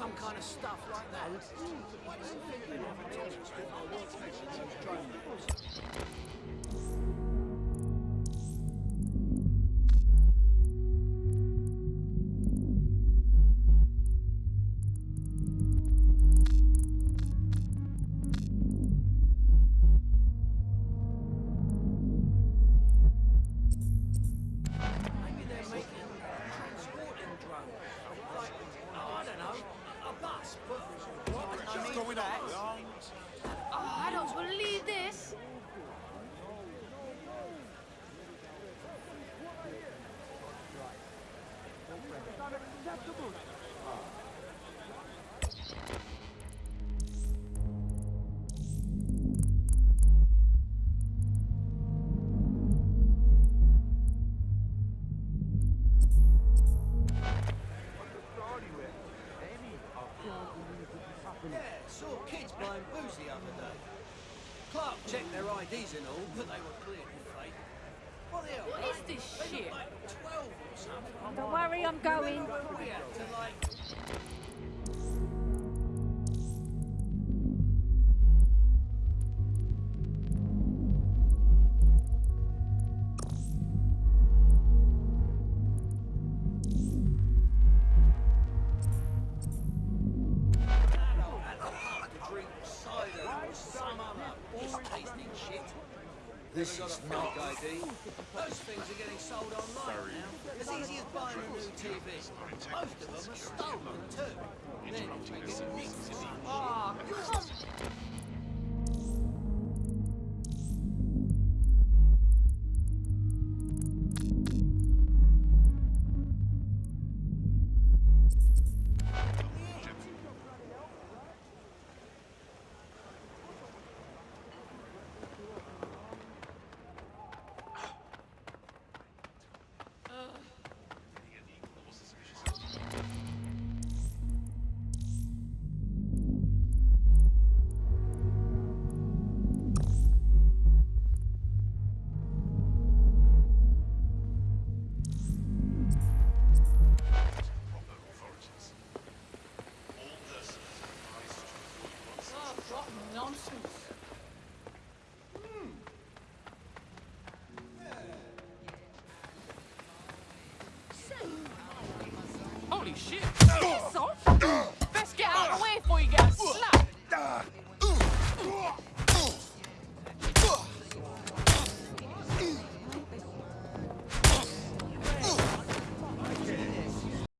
Some kind of stuff like that. Going on? Oh, I don't believe this. Yeah, saw kids buying booze the other day. Clark checked their IDs and all, but they were clearly fake. What the hell? What is this shit? like 12 or something. Don't worry, I'm going. Other piss-tasting shit. This is not ID. Those things are getting sold online now. As easy as buying a new TV. Most of them are stolen too. Then we get nicked. Oh, come Holy shit!